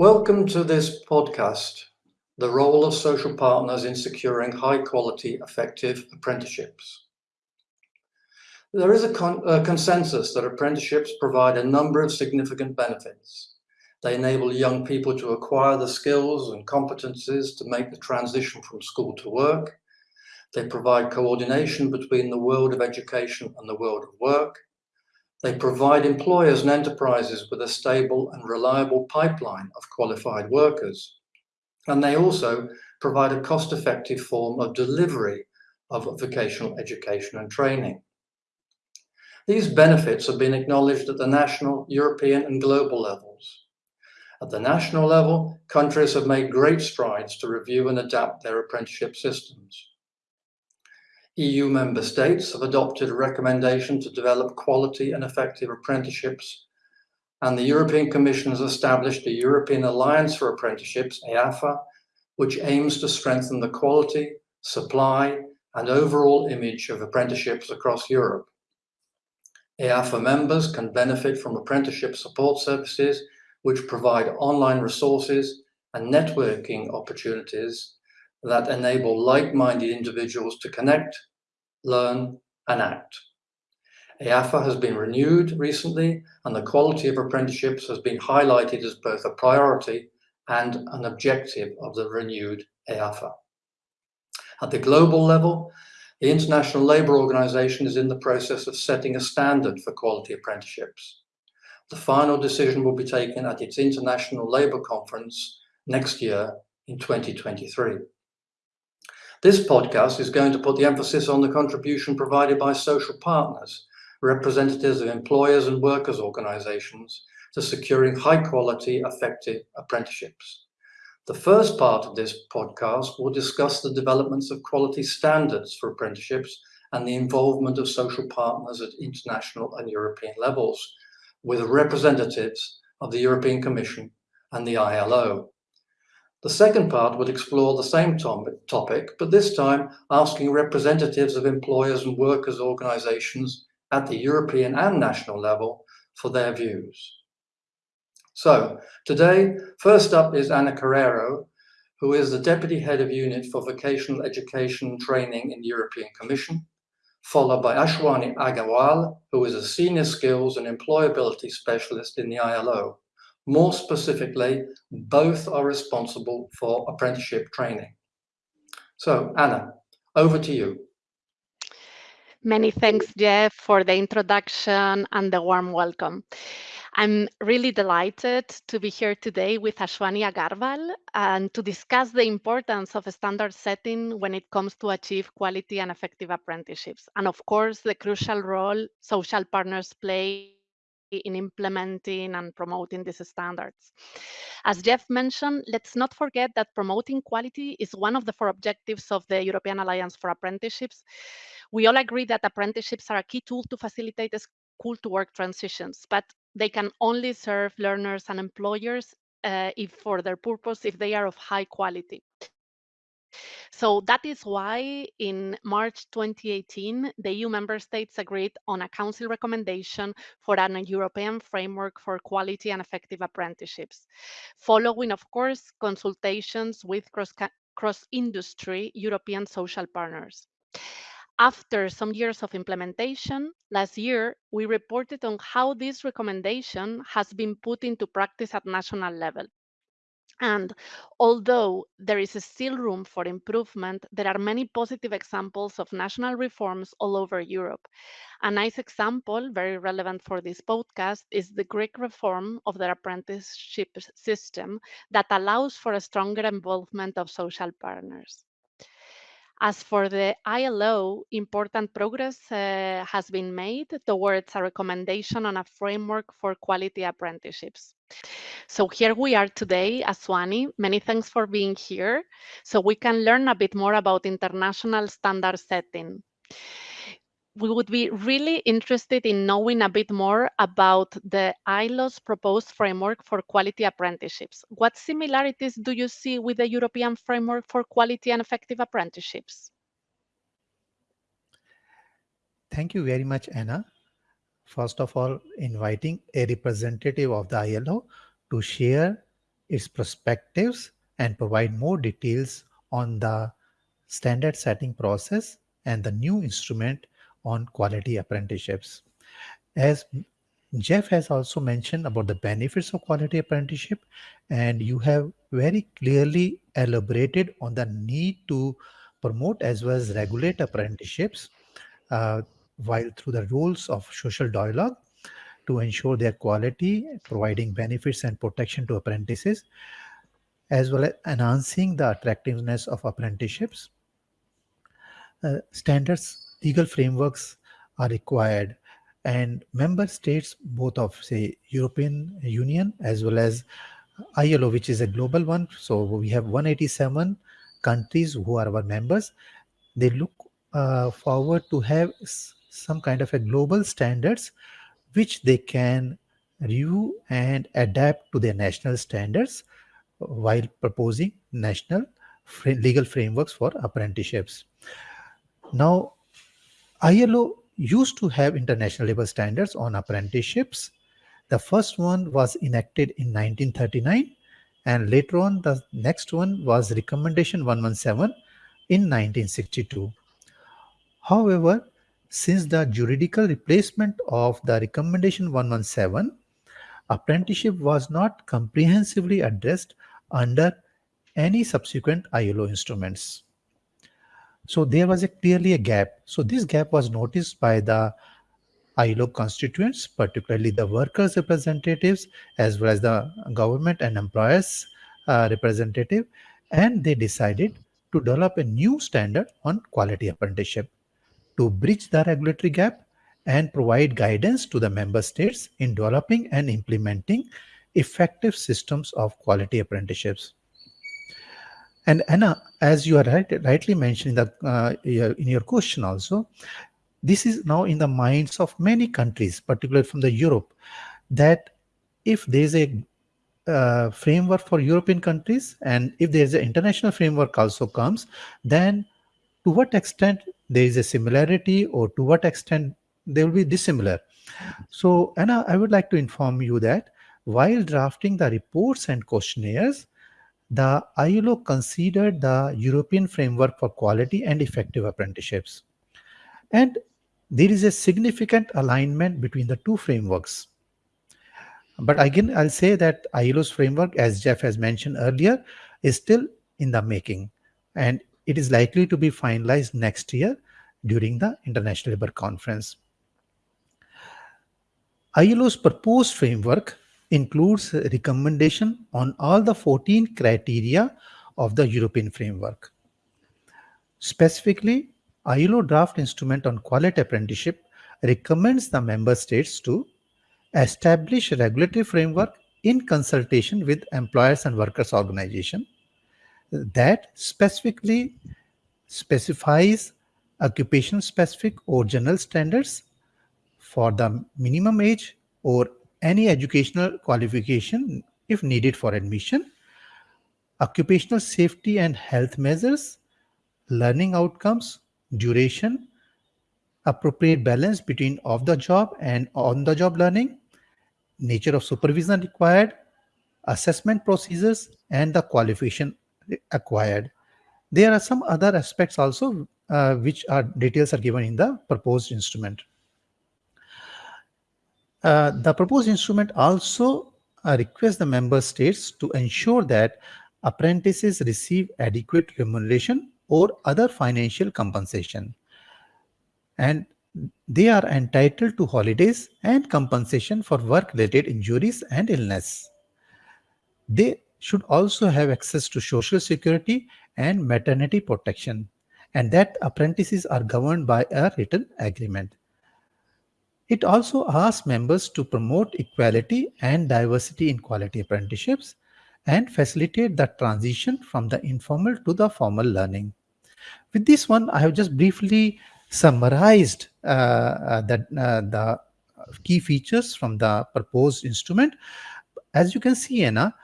Welcome to this podcast, The Role of Social Partners in Securing High Quality Effective Apprenticeships. There is a, con a, consensus that apprenticeships provide a number of significant benefits. They enable young people to acquire the skills and competencies to make the transition from school to work. They provide coordination between the world of education and the world of work. They provide employers and enterprises with a stable and reliable pipeline of qualified workers. And they also provide a cost-effective form of delivery of vocational education and training. These benefits have been acknowledged at the national, European and global levels. At the national level, countries have made great strides to review and adapt their apprenticeship systems. EU member states have adopted a recommendation to develop quality and effective apprenticeships, and the European Commission has established a European Alliance for Apprenticeships, EAFA, which aims to strengthen the quality, supply, and overall image of apprenticeships across Europe. EAFA members can benefit from apprenticeship support services, which provide online resources and networking opportunities that enable like-minded individuals to connect, learn, and act. EAFA has been renewed recently, and the quality of apprenticeships has been highlighted as both a priority and an objective of the renewed EAFA. At the global level, the International Labour Organization is in the process of setting a standard for quality apprenticeships. The final decision will be taken at its International Labour Conference next year in 2023. This podcast is going to put the emphasis on the contribution provided by social partners, representatives of employers and workers organizations to securing high quality, effective apprenticeships. The first part of this podcast will discuss the developments of quality standards for apprenticeships and the involvement of social partners at international and European levels with representatives of the European Commission and the ILO. The second part would explore the same topic, but this time asking representatives of employers and workers organizations at the European and national level for their views. So today, first up is Ana Carrero, who is the Deputy Head of Unit for Vocational Education and Training in the European Commission, followed by Ashwani Agarwal, who is a Senior Skills and Employability Specialist in the ILO. More specifically, both are responsible for apprenticeship training. So, Anna, over to you. Many thanks, Jeff, for the introduction and the warm welcome. I'm really delighted to be here today with Ashwani Agarwal and to discuss the importance of standard setting when it comes to achieve quality and effective apprenticeships. And of course, the crucial role social partners play in implementing and promoting these standards. As Jeff mentioned, let's not forget that promoting quality is one of the four objectives of the European Alliance for Apprenticeships. We all agree that apprenticeships are a key tool to facilitate school to work transitions, but they can only serve learners and employers uh, if for their purpose if they are of high quality. So that is why in March 2018, the EU member states agreed on a council recommendation for an European framework for quality and effective apprenticeships, following, of course, consultations with cross-industry European social partners. After some years of implementation, last year, we reported on how this recommendation has been put into practice at national level. And although there is still room for improvement, there are many positive examples of national reforms all over Europe. A nice example, very relevant for this podcast, is the Greek reform of the apprenticeship system that allows for a stronger involvement of social partners. As for the ILO, important progress uh, has been made towards a recommendation on a framework for quality apprenticeships. So here we are today, Ashwani. Many thanks for being here so we can learn a bit more about international standard setting we would be really interested in knowing a bit more about the ILO's proposed framework for quality apprenticeships. What similarities do you see with the European framework for quality and effective apprenticeships? Thank you very much, Anna. First of all, inviting a representative of the ILO to share its perspectives and provide more details on the standard setting process and the new instrument on quality apprenticeships. As Jeff has also mentioned about the benefits of quality apprenticeship, and you have very clearly elaborated on the need to promote as well as regulate apprenticeships uh, while through the rules of social dialogue to ensure their quality, providing benefits and protection to apprentices, as well as enhancing the attractiveness of apprenticeships. Uh, standards, legal frameworks are required and member states both of say European Union as well as ILO which is a global one so we have 187 countries who are our members they look uh, forward to have some kind of a global standards which they can review and adapt to their national standards while proposing national legal frameworks for apprenticeships. Now, ILO used to have international labor standards on apprenticeships. The first one was enacted in 1939 and later on the next one was recommendation 117 in 1962. However, since the juridical replacement of the recommendation 117, apprenticeship was not comprehensively addressed under any subsequent ILO instruments. So there was a clearly a gap. So this gap was noticed by the ILO constituents, particularly the workers' representatives, as well as the government and employers uh, representative, and they decided to develop a new standard on quality apprenticeship to bridge the regulatory gap and provide guidance to the member states in developing and implementing effective systems of quality apprenticeships. And Anna, as you are right, rightly mentioning that uh, in your question also, this is now in the minds of many countries, particularly from the Europe, that if there is a uh, framework for European countries and if there is an international framework also comes, then to what extent there is a similarity or to what extent they will be dissimilar. So, Anna, I would like to inform you that while drafting the reports and questionnaires, the ILO considered the European framework for quality and effective apprenticeships. And there is a significant alignment between the two frameworks. But again, I'll say that ILO's framework, as Jeff has mentioned earlier, is still in the making. And it is likely to be finalized next year during the International Labour Conference. ILO's proposed framework includes recommendation on all the 14 criteria of the European framework. Specifically, ILO draft instrument on quality apprenticeship recommends the member states to establish regulatory framework in consultation with employers and workers organization that specifically specifies occupation specific or general standards for the minimum age or any educational qualification if needed for admission, occupational safety and health measures, learning outcomes, duration, appropriate balance between off the job and on the job learning, nature of supervision required, assessment procedures, and the qualification acquired. There are some other aspects also uh, which are details are given in the proposed instrument. Uh, the proposed instrument also uh, requests the member states to ensure that apprentices receive adequate remuneration or other financial compensation. And they are entitled to holidays and compensation for work-related injuries and illness. They should also have access to social security and maternity protection, and that apprentices are governed by a written agreement. It also asks members to promote equality and diversity in quality apprenticeships and facilitate the transition from the informal to the formal learning. With this one, I have just briefly summarized uh, uh, the, uh, the key features from the proposed instrument. As you can see, Anna,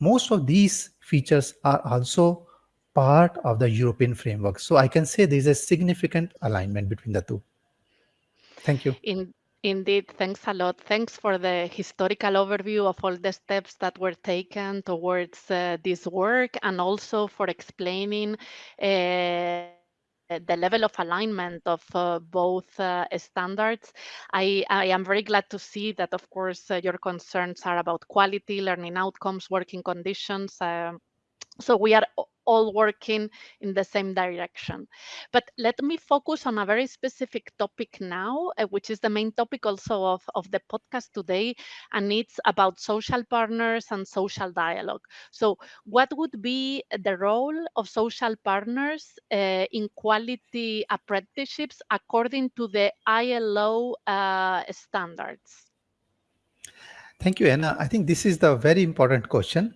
most of these features are also part of the European framework. So I can say there is a significant alignment between the two. Thank you. In, Indeed, thanks a lot. Thanks for the historical overview of all the steps that were taken towards uh, this work and also for explaining uh, the level of alignment of uh, both uh, standards. I, I, am very glad to see that, of course, uh, your concerns are about quality, learning outcomes, working conditions. Um, so we are all working in the same direction. But let me focus on a very specific topic now, uh, which is the main topic also of, of the podcast today, and it's about social partners and social dialogue. So what would be the role of social partners uh, in quality apprenticeships according to the ILO uh, standards? Thank you, Anna. I think this is the very important question.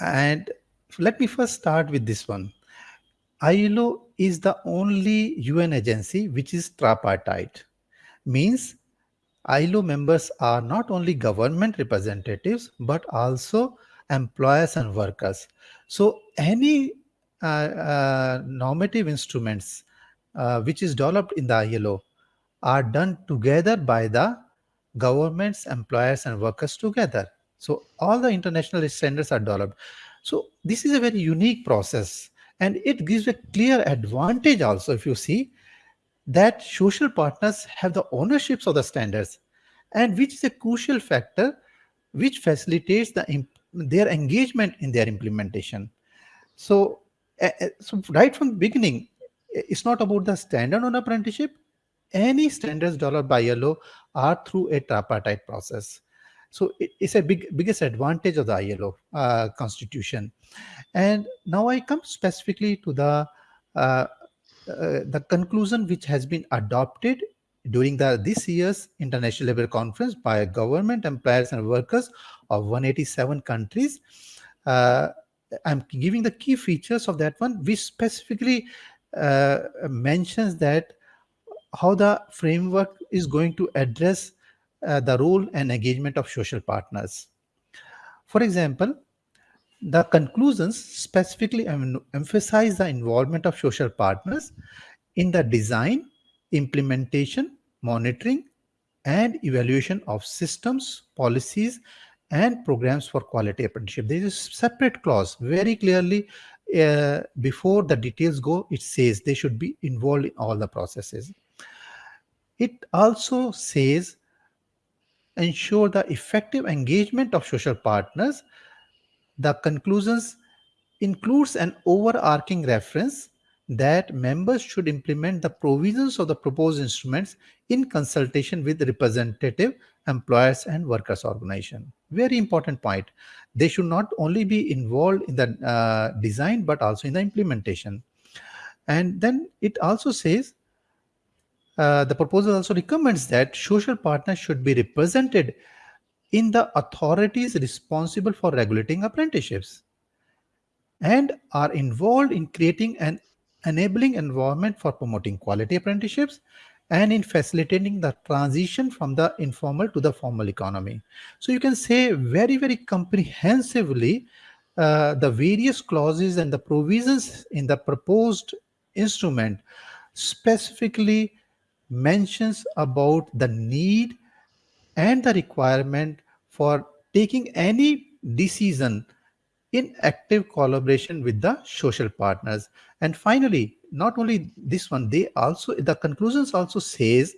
And let me first start with this one. ILO is the only UN agency which is tripartite. Means ILO members are not only government representatives but also employers and workers. So any uh, uh, normative instruments uh, which is developed in the ILO are done together by the governments, employers and workers together. So all the international standards are developed. So this is a very unique process and it gives a clear advantage also if you see that social partners have the ownerships of the standards and which is a crucial factor which facilitates the their engagement in their implementation. So, uh, so right from the beginning, it's not about the standard on apprenticeship. Any standards developed by ILO are through a tripartite process. So it, it's a big biggest advantage of the ILO uh, constitution. And now I come specifically to the uh, uh, the conclusion which has been adopted during the this year's international labor conference by government employers and workers of 187 countries uh, i'm giving the key features of that one which specifically uh, mentions that how the framework is going to address uh, the role and engagement of social partners. For example, the conclusions specifically em emphasize the involvement of social partners in the design, implementation, monitoring, and evaluation of systems, policies, and programs for quality apprenticeship. There is a separate clause very clearly uh, before the details go, it says they should be involved in all the processes. It also says ensure the effective engagement of social partners, the conclusions includes an overarching reference that members should implement the provisions of the proposed instruments in consultation with representative employers and workers organization. Very important point. They should not only be involved in the uh, design, but also in the implementation. And then it also says uh, the proposal also recommends that social partners should be represented in the authorities responsible for regulating apprenticeships and are involved in creating an enabling environment for promoting quality apprenticeships and in facilitating the transition from the informal to the formal economy. So you can say very, very comprehensively uh, the various clauses and the provisions in the proposed instrument specifically mentions about the need and the requirement for taking any decision in active collaboration with the social partners. And finally, not only this one, they also, the conclusions also says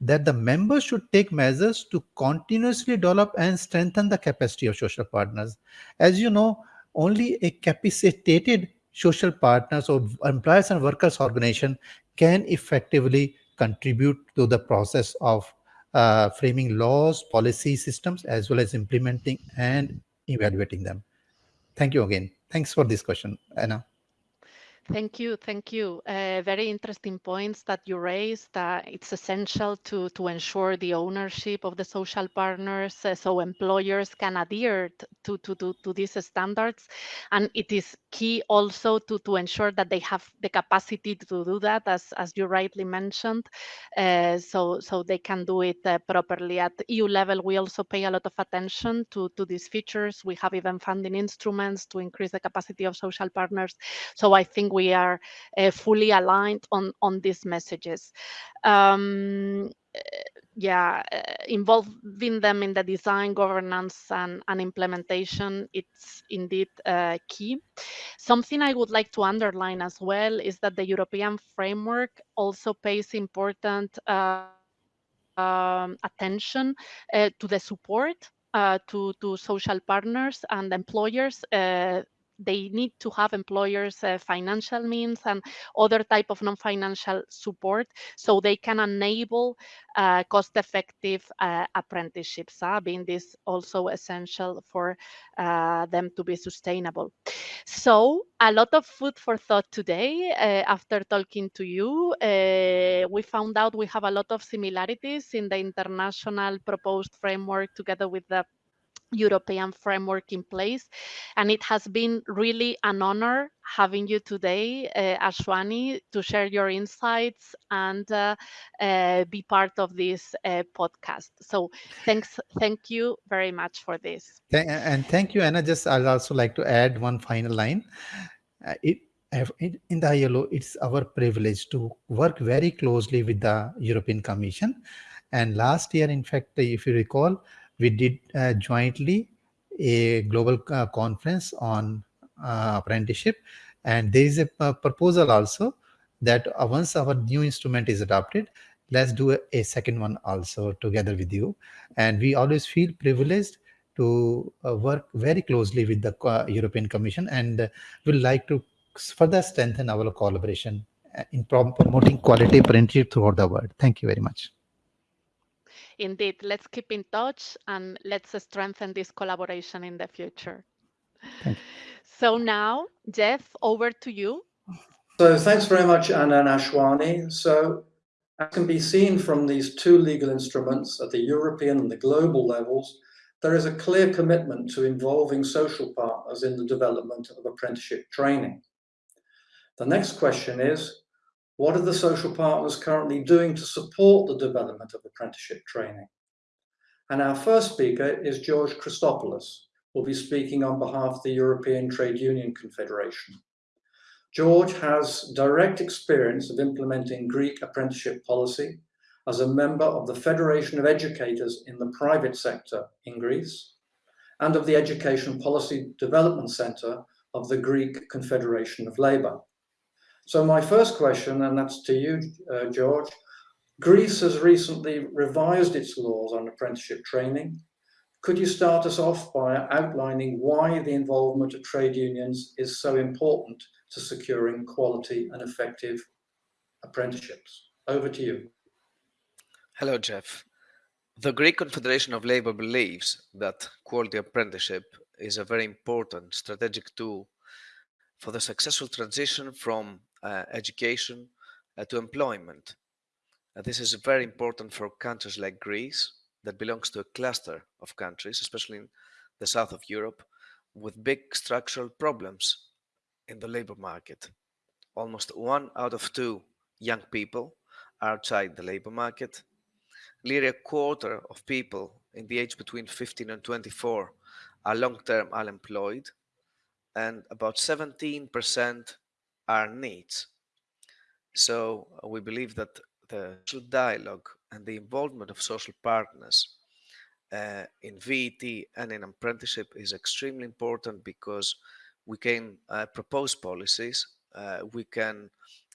that the members should take measures to continuously develop and strengthen the capacity of social partners. As you know, only a capacitated social partners or employers and workers organization can effectively contribute to the process of uh, framing laws, policy systems, as well as implementing and evaluating them. Thank you again. Thanks for this question, Anna. Thank you, thank you. Uh, very interesting points that you raised. Uh, it's essential to, to ensure the ownership of the social partners uh, so employers can adhere to, to, to, to these standards. And it is key also to, to ensure that they have the capacity to do that, as, as you rightly mentioned, uh, so, so they can do it uh, properly. At EU level, we also pay a lot of attention to, to these features. We have even funding instruments to increase the capacity of social partners. So I think we are uh, fully aligned on, on these messages. Um, yeah, uh, involving them in the design, governance, and, and implementation, it's indeed uh, key. Something I would like to underline as well is that the European framework also pays important uh, um, attention uh, to the support to, to social partners and employers they need to have employers uh, financial means and other type of non-financial support so they can enable uh, cost-effective uh, apprenticeships uh, being this also essential for uh, them to be sustainable. So a lot of food for thought today uh, after talking to you. We found out we have a lot of similarities in the international proposed framework together with the European framework in place. And it has been really an honor having you today, uh, Ashwani, to share your insights and uh, uh, be part of this uh, podcast. So thanks, thank you very much for this. And thank you, Anna. Just I'd also like to add one final line. Uh, it, in the ILO, it's our privilege to work very closely with the European Commission. And last year, in fact, if you recall, we did uh, jointly a global uh, conference on uh, apprenticeship. And there is a, a proposal also that uh, once our new instrument is adopted let's do a, a, second one also together with you. And we always feel privileged to uh, work very closely with the uh, european commission and will like to further strengthen our collaboration in promoting quality apprenticeship throughout the world. Thank you very much indeed, let's keep in touch and let's strengthen this collaboration in the future. So now, Jeff, over to you. So thanks very much, Anna and Ashwani. So as can be seen from these two legal instruments at the European and the global levels, there is a clear commitment to involving social partners in the development of apprenticeship training. The next question is, what are the social partners currently doing to support the development of apprenticeship training? And our first speaker is George Christopoulos, who will be speaking on behalf of the European Trade Union Confederation. George has direct experience of implementing Greek apprenticeship policy as a member of the Federation of Educators in the private sector in Greece and of the Education Policy Development Centre of the Greek Confederation of Labour. So my first question, and that's to you, uh, George, Greece has recently revised its laws on apprenticeship training. Could you start us off by outlining why the involvement of trade unions is so important to securing quality and effective apprenticeships? Over to you. Hello, Jeff. The Greek Confederation of Labour believes that quality apprenticeship is a very important strategic tool for the successful transition from education uh, to employment. Uh, this is very important for countries like Greece that belongs to a cluster of countries, especially in the south of Europe, with big structural problems in the labor market. Almost one out of two young people are outside the labor market. Nearly a quarter of people in the age between 15 and 24 are long-term unemployed, and about 17% our needs. So uh, we believe that the social dialogue and the involvement of social partners uh, in VET and in apprenticeship is extremely important because we can uh, propose policies, uh, we can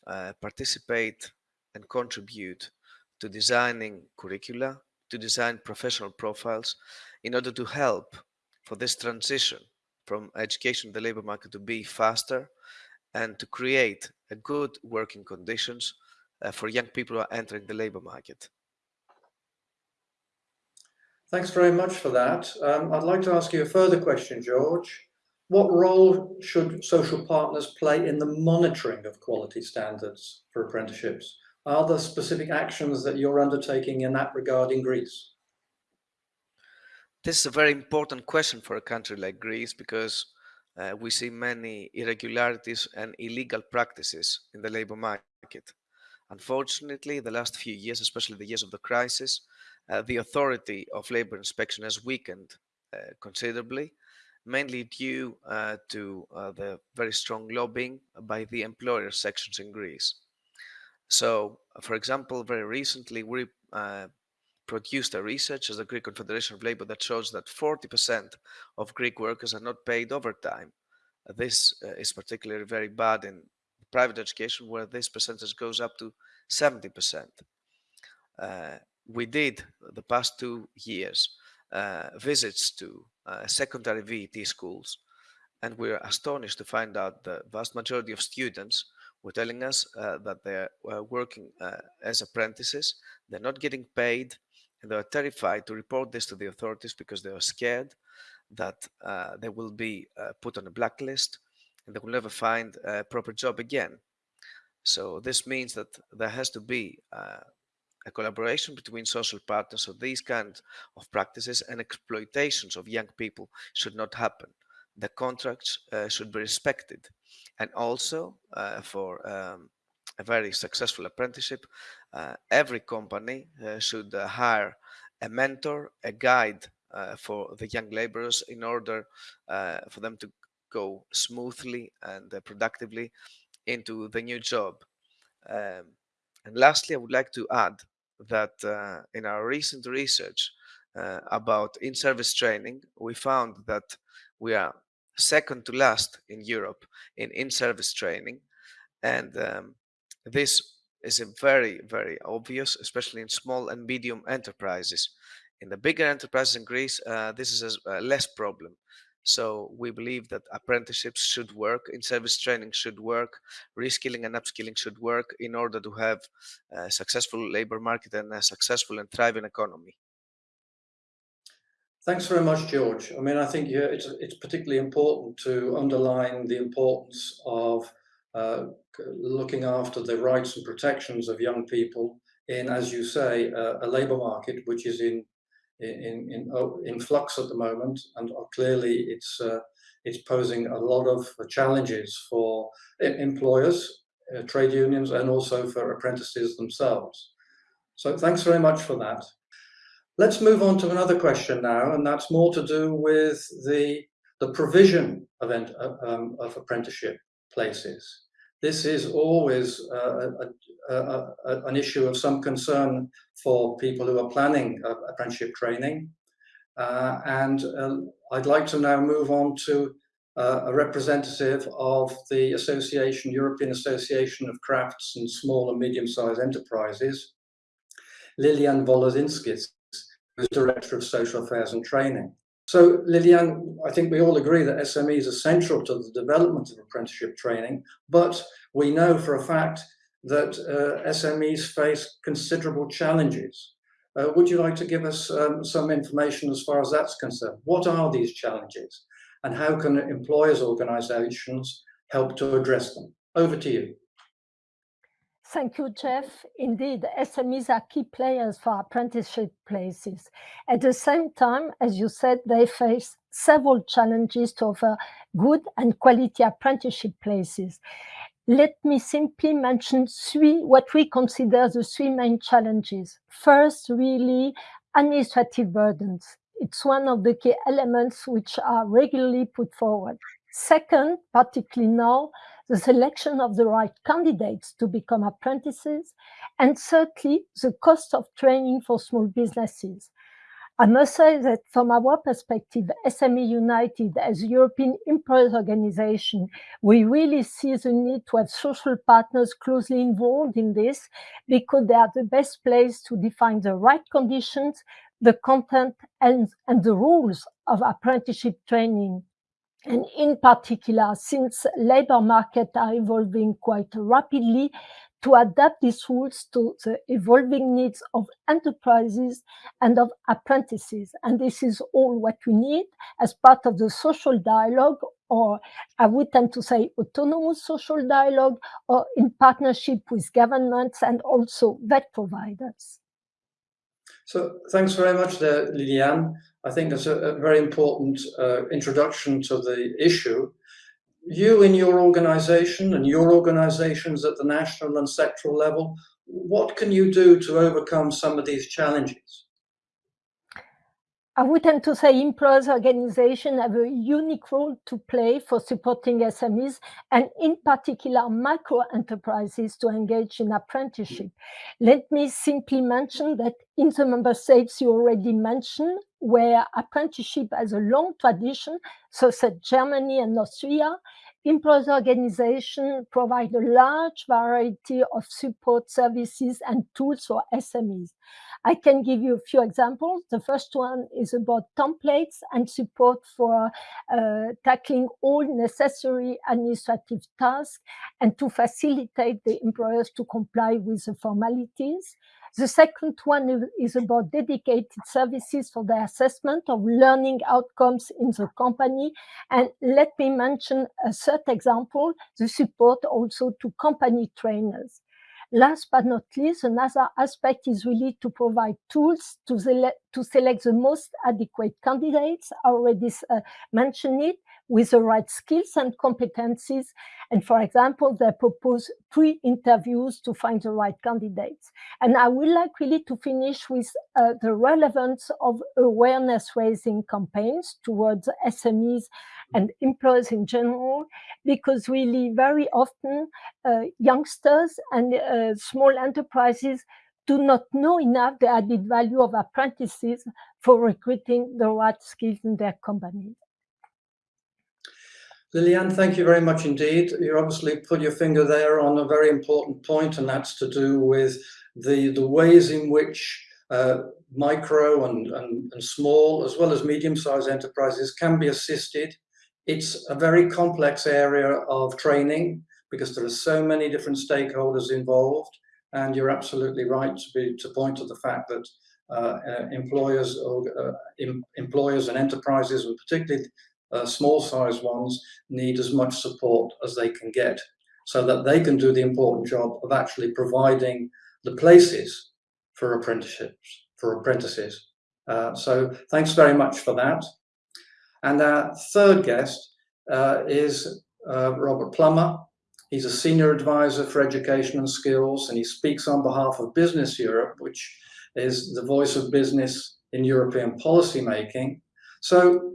uh, participate and contribute to designing curricula, to design professional profiles in order to help for this transition from education to the labor market to be faster and to create a good working conditions uh, for young people who are entering the labor market. Thanks very much for that. Um, I'd like to ask you a further question, George. What role should social partners play in the monitoring of quality standards for apprenticeships? Are there specific actions that you're undertaking in that regard in Greece? This is a very important question for a country like Greece because uh, we see many irregularities and illegal practices in the labor market. Unfortunately, the last few years, especially the years of the crisis, uh, the authority of labor inspection has weakened uh, considerably, mainly due uh, to uh, the very strong lobbying by the employer sections in Greece. So, for example, very recently we uh, produced a research as the Greek Confederation of Labor that shows that 40% of Greek workers are not paid overtime. This uh, is particularly very bad in private education where this percentage goes up to 70%. Uh, we did the past two years uh, visits to uh, secondary VET schools and we are astonished to find out the vast majority of students were telling us uh, that they're uh, working uh, as apprentices, they're not getting paid, and they're terrified to report this to the authorities because they are scared that uh, they will be uh, put on a blacklist and they will never find a proper job again. So this means that there has to be uh, a collaboration between social partners so these kinds of practices and exploitations of young people should not happen. The contracts uh, should be respected. And also uh, for um, a very successful apprenticeship, uh, every company uh, should uh, hire a mentor, a guide for the young laborers in order for them to go smoothly and productively into the new job. Um, and lastly, I would like to add that uh, in our recent research uh, about in-service training, we found that we are second to last in Europe in in-service training. And um, this is a very, very obvious, especially in small and medium enterprises. In the bigger enterprises in Greece, uh, this is a, a less problem. So we believe that apprenticeships should work, in-service training should work, reskilling and upskilling should work in order to have a successful labor market and a successful and thriving economy. Thanks very much, George. I mean, I think yeah, it's, it's particularly important to underline the importance of uh, looking after the rights and protections of young people in, as you say, uh, a labour market which is in in in, oh, in flux at the moment, and clearly it's uh, it's posing a lot of challenges for employers, uh, trade unions, and also for apprentices themselves. So thanks very much for that. Let's move on to another question now, and that's more to do with the the provision of, uh, um, of apprenticeship places. This is always uh, a, a, a, an issue of some concern for people who are planning apprenticeship training. Uh, and uh, I'd like to now move on to uh, a representative of the Association, European Association of Crafts and Small and Medium-Sized Enterprises, Liliane Volozinskis, who's Director of Social Affairs and Training. So Liliane, I think we all agree that SMEs are central to the development of apprenticeship training, but we know for a fact that uh, SMEs face considerable challenges. Uh, would you like to give us um, some information as far as that's concerned? What are these challenges and how can employers organizations help to address them? Over to you. Thank you, Jeff. Indeed, SMEs are key players for apprenticeship places. At the same time, as you said, they face several challenges to offer good and quality apprenticeship places. Let me simply mention three, what we consider the three main challenges. First, really administrative burdens. It's one of the key elements which are regularly put forward. Second, particularly now, the selection of the right candidates to become apprentices, and thirdly, the cost of training for small businesses. I must say that from our perspective, SMEunited as a European employers organization, we really see the need to have social partners closely involved in this because they are the best place to define the right conditions, the content and, and the rules of apprenticeship training and in particular, since labor markets are evolving quite rapidly, to adapt these rules to the evolving needs of enterprises and of apprentices. And this is all what we need as part of the social dialogue, or I would tend to say autonomous social dialogue, or in partnership with governments and also VET providers. So thanks very much Liliane. I think that's a, a very important uh, introduction to the issue. You in your organization and your organizations at the national and sectoral level, what can you do to overcome some of these challenges? I would tend to say employers organizations have a unique role to play for supporting SMEs and in particular micro enterprises to engage in apprenticeship. Let me simply mention that in the member states you already mentioned, where apprenticeship has a long tradition, such as Germany and Austria, employers organizations provide a large variety of support services and tools for SMEs. I can give you a few examples. The first one is about templates and support for uh, tackling all necessary administrative tasks and to facilitate the employers to comply with the formalities. The second one is about dedicated services for the assessment of learning outcomes in the company. And let me mention a third example, the support also to company trainers. Last but not least, another aspect is really to provide tools to, to select the most adequate candidates. I already uh, mentioned it with the right skills and competencies. And for example, they propose pre-interviews to find the right candidates. And I would like really to finish with uh, the relevance of awareness raising campaigns towards SMEs and employers in general, because really very often uh, youngsters and uh, small enterprises do not know enough the added value of apprentices for recruiting the right skills in their companies. Liliane, thank you very much indeed. You obviously put your finger there on a very important point, and that's to do with the, the ways in which uh, micro and, and, and small, as well as medium-sized enterprises can be assisted. It's a very complex area of training because there are so many different stakeholders involved. And you're absolutely right to, be, to point to the fact that uh, uh, employers, or, uh, em, employers and enterprises, particularly uh, small size ones need as much support as they can get so that they can do the important job of actually providing the places for apprenticeships, for apprentices. Uh, so thanks very much for that. And our third guest uh, is uh, Robert Plummer. He's a senior advisor for education and skills, and he speaks on behalf of BusinessEurope, which is the voice of business in European policy making. So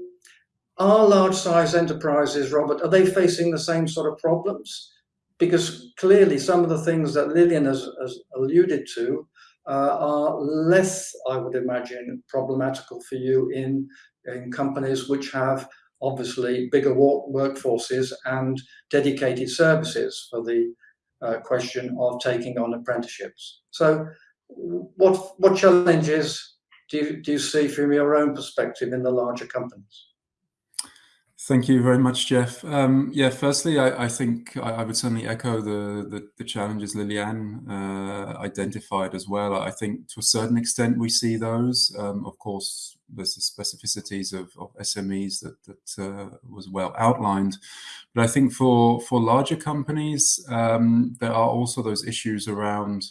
are large size enterprises, Robert, are they facing the same sort of problems? Because clearly some of the things that Liliane has, has alluded to uh, are less, I would imagine, problematical for you in, in companies which have obviously bigger workforces and dedicated services for the uh, question of taking on apprenticeships. So what, what challenges do you, do you see from your own perspective in the larger companies? Thank you very much, Jeff. Um, yeah, firstly, I, I think I, I, would certainly echo the, the, the challenges Liliane uh, identified as well. I think to a certain extent we see those. Um, of course, there's the specificities of, of SMEs that, that uh, was well outlined. But I think for, for larger companies, um, there are also those issues around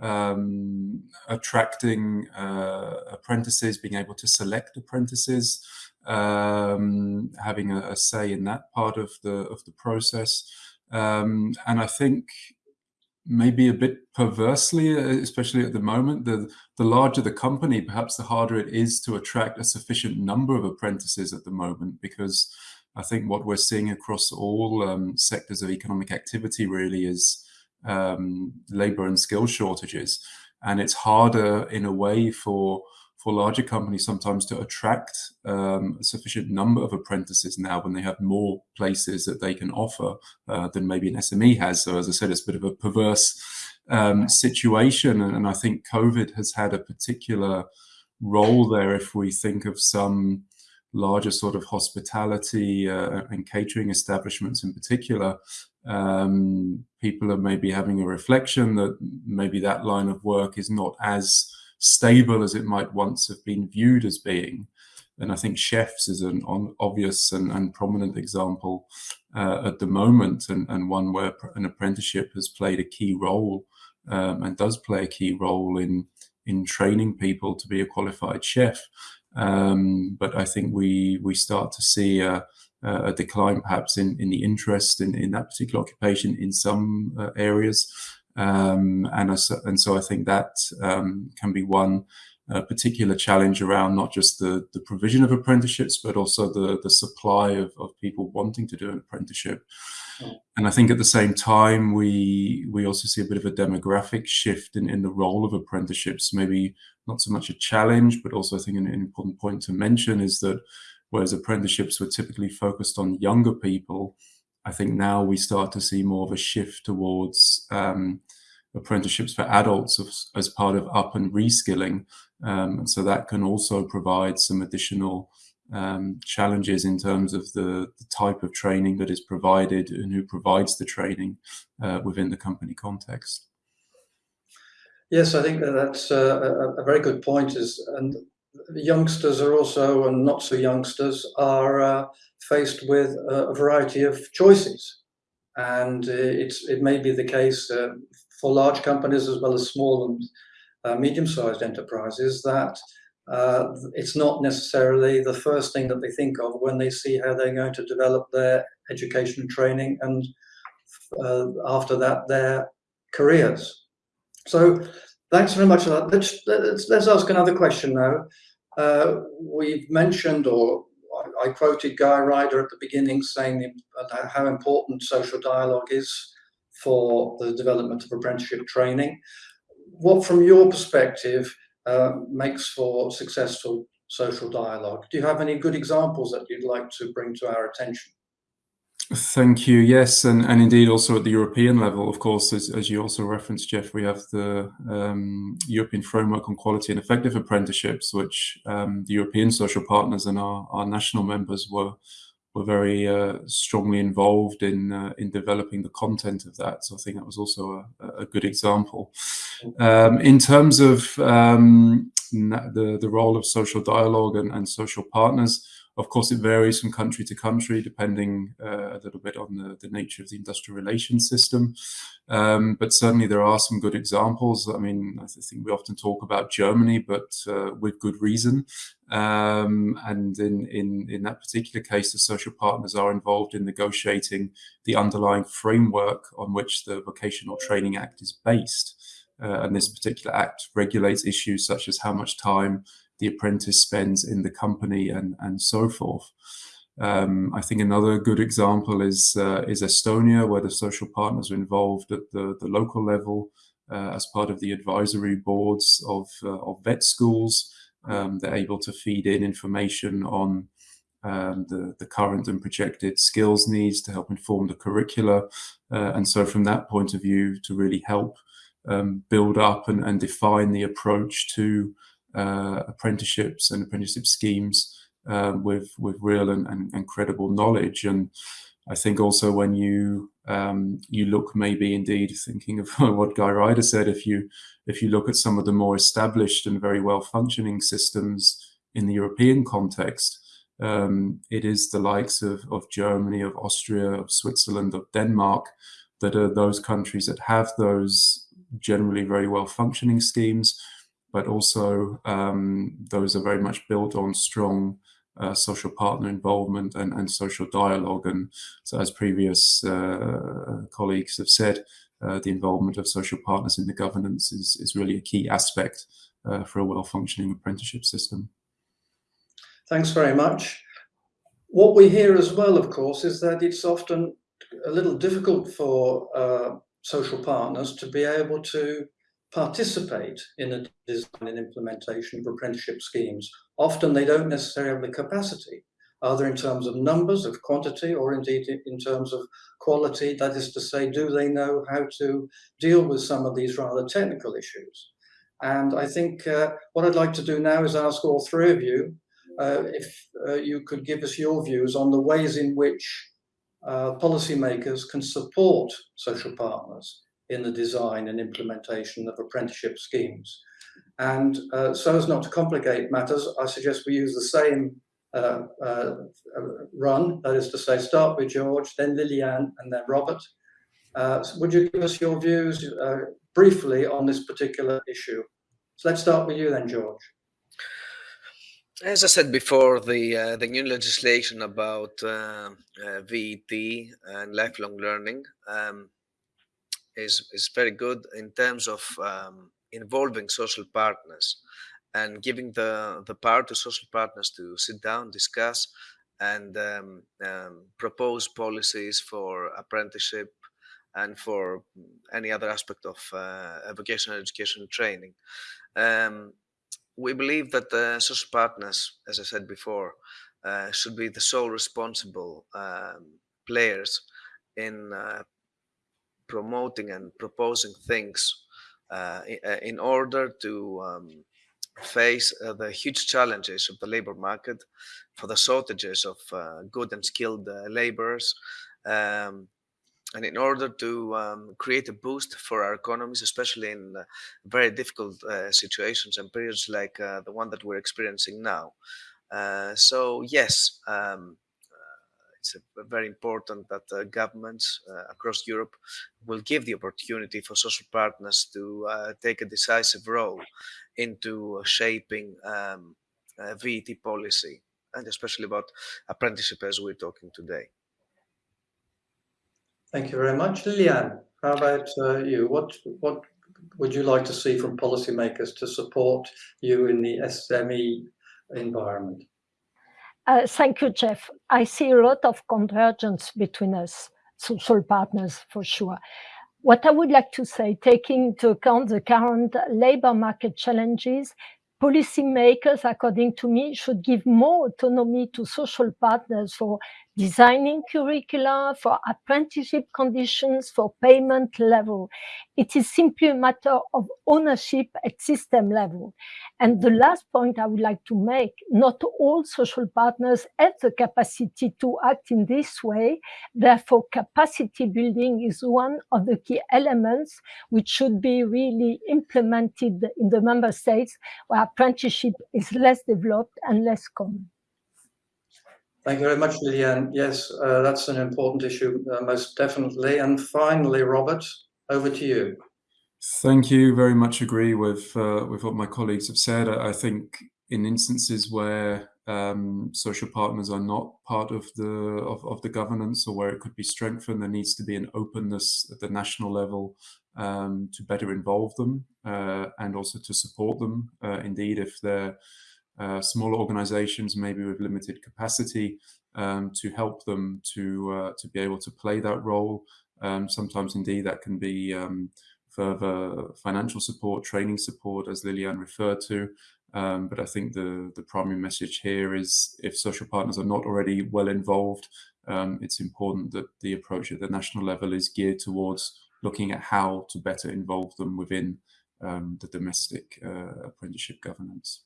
um, attracting uh, apprentices, being able to select apprentices, um, having a, a, say in that part of the of the process. Um, and I think maybe a bit perversely, especially at the moment, the the larger the company, perhaps the harder it is to attract a sufficient number of apprentices at the moment, because I think what we're seeing across all um, sectors of economic activity really is um, labor and skill shortages, and it's harder in a way for for larger companies sometimes to attract um, a sufficient number of apprentices now when they have more places that they can offer uh, than maybe an SME has. So as I said, it's a bit of a perverse um, situation. And, and, I think COVID has had a particular role there if we think of some larger sort of hospitality uh, and catering establishments in particular. Um, people are maybe having a reflection that maybe that line of work is not as stable as it might once have been viewed as being. And I think chefs is an obvious and, and prominent example uh, at the moment, and, and, one where an apprenticeship has played a key role um, and does play a key role in in training people to be a qualified chef. Um, but I think we we start to see a, a decline, perhaps in in the interest in in that particular occupation in some uh, areas. Um, and, and so I think that um, can be one uh, particular challenge around not just the, the provision of apprenticeships, but also the, the supply of, of people wanting to do an apprenticeship. And I think at the same time, we we also see a bit of a demographic shift in, in the role of apprenticeships. Maybe not so much a challenge, but also I think an, an important point to mention is that whereas apprenticeships were typically focused on younger people, I think now we start to see more of a shift towards um, apprenticeships for adults as, as, part of up and reskilling. Um, and so that can also provide some additional um, challenges in terms of the, the, type of training that is provided and who provides the training uh, within the company context. Yes, I think that that's a, a very good point. Is and youngsters are also, and not so youngsters, are uh, faced with a variety of choices. And uh, it's, it may be the case uh, for large companies as well as small and uh, medium-sized enterprises that uh, it's not necessarily the first thing that they think of when they see how they're going to develop their education and training and uh, after that their careers. So thanks very much for that. Let's, let's, let's ask another question now. Uh, we've mentioned, or I, quoted Guy Ryder at the beginning saying how important social dialogue is for the development of apprenticeship training. What, from your perspective, uh, makes for successful social dialogue? Do you have any good examples that you'd like to bring to our attention? Thank you. Yes, and, and indeed also at the European level, of course, as, as you also referenced, Jeff, we have the um, European Framework on Quality and Effective Apprenticeships, which um, the European social partners and our, our national members were were very uh, strongly involved in uh, in developing the content of that. So I think that was also a, a good example. Um, in terms of um, the the role of social dialogue and, and social partners, of course, it varies from country to country, depending uh, a little bit on the, the, nature of the industrial relations system. Um, but certainly there are some good examples. I mean, I think we often talk about Germany, but uh, with good reason. Um, and in, in, in that particular case, the social partners are involved in negotiating the underlying framework on which the Vocational Training Act is based. Uh, and this particular act regulates issues such as how much time the apprentice spends in the company and, and so forth. Um, I think another good example is uh, is Estonia, where the social partners are involved at the, the local level uh, as part of the advisory boards of, uh, of vet schools. Um, they're able to feed in information on um, the, the current and projected skills needs to help inform the curricula. Uh, and so from that point of view, to really help um, build up and, and define the approach to apprenticeships and apprenticeship schemes um, with with real and, and, and, credible knowledge. And I think also when you um, you look maybe indeed thinking of what Guy Ryder said, if you if you look at some of the more established and very well functioning systems in the European context, um, it is the likes of, of Germany, of Austria, of Switzerland, of Denmark that are those countries that have those generally very well functioning schemes but also um, those are very much built on strong uh, social partner involvement and, and social dialogue. And so as previous uh, colleagues have said, uh, the involvement of social partners in the governance is, is really a key aspect uh, for a well-functioning apprenticeship system. Thanks very much. What we hear as well, of course, is that it's often a little difficult for uh, social partners to be able to participate in the design and implementation of apprenticeship schemes. Often they don't necessarily have the capacity, either in terms of numbers, of quantity, or indeed in terms of quality. That is to say, do they know how to deal with some of these rather technical issues? And I think uh, what I'd like to do now is ask all three of you uh, if uh, you could give us your views on the ways in which uh, policymakers can support social partners in the design and implementation of apprenticeship schemes. And uh, so as not to complicate matters, I suggest we use the same uh, uh, run, that is to say, start with George, then Liliane, and then Robert. Uh, would you give us your views uh, briefly on this particular issue? So let's start with you then, George. As I said before, the uh, the new legislation about VET and lifelong learning um, is, is very good in terms of um, involving social partners and giving the, the power to social partners to sit down, discuss, and um, um, propose policies for apprenticeship and for any other aspect of uh, vocational education training. Um, we believe that the social partners, as I said before, uh, should be the sole responsible um, players in uh, promoting and proposing things uh, uh in order to um, face uh, the huge challenges of the labor market for the shortages of uh, good and skilled laborers um, and in order to um, create a boost for our economies, especially in uh, very difficult uh, situations and periods like uh, the one that we're experiencing now. Uh, so yes, um, uh, it's very important that uh, governments across Europe will give the opportunity for social partners to take a decisive role into shaping um, VET policy, and especially about apprenticeship as we're talking today. Thank you very much. Liliane, how about uh, you? What, what would you like to see from policymakers to support you in the SME environment? Uh, thank you, Jeff. I see a lot of convergence between us, social partners for sure. What I would like to say, taking into account the current labor market challenges, policymakers, according to me, should give more autonomy to social partners for designing curricula, for apprenticeship conditions, for payment level. It is simply a matter of ownership at system level. And the last point I would like to make, not all social partners have the capacity to act in this way. Therefore, capacity building is one of the key elements which should be really implemented in the member states where apprenticeship is less developed and less common. Thank you very much, Liliane. Yes, uh, that's an important issue, uh, most definitely. And finally, Robert, over to you. Thank you. Very much agree with uh, with what my colleagues have said. I, I think in instances where um, social partners are not part of the of, of the governance or where it could be strengthened, there needs to be an openness at the national level um, to better involve them uh, and also to support them. Uh, indeed, if they're uh, smaller organizations, maybe with limited capacity, um, to help them to uh, to be able to play that role. Um, sometimes, indeed, that can be um, further financial support, training support, as Liliane referred to. Um, but I think the the primary message here is if social partners are not already well involved, um, it's important that the approach at the national level is geared towards looking at how to better involve them within um, the domestic uh, apprenticeship governance.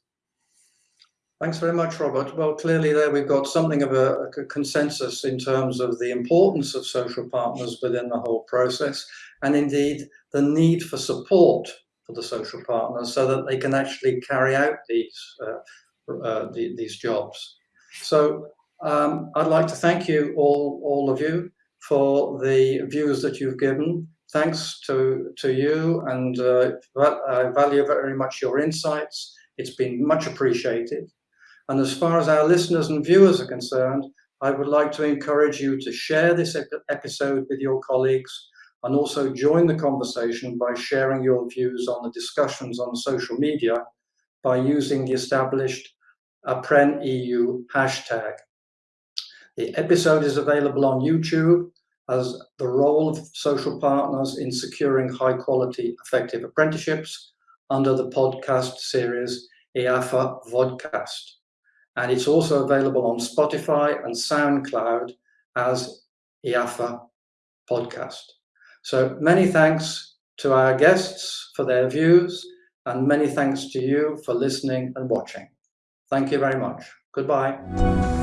Thanks very much, Robert. Well, clearly there we've got something of a, a, consensus in terms of the importance of social partners within the whole process, and indeed the need for support for the social partners so that they can actually carry out these uh, uh, the, these jobs. So um, I'd like to thank you all, all of you for the views that you've given. Thanks to, to you, and uh, I value very much your insights. It's been much appreciated. And as far as our listeners and viewers are concerned, I would like to encourage you to share this episode with your colleagues and also join the conversation by sharing your views on the discussions on social media by using the established ApprenEU hashtag. The episode is available on YouTube as the role of social partners in securing high quality effective apprenticeships under the podcast series EAFA Vodcast and it's also available on Spotify and SoundCloud as EAFA podcast. So many thanks to our guests for their views and many thanks to you for listening and watching. Thank you very much. Goodbye.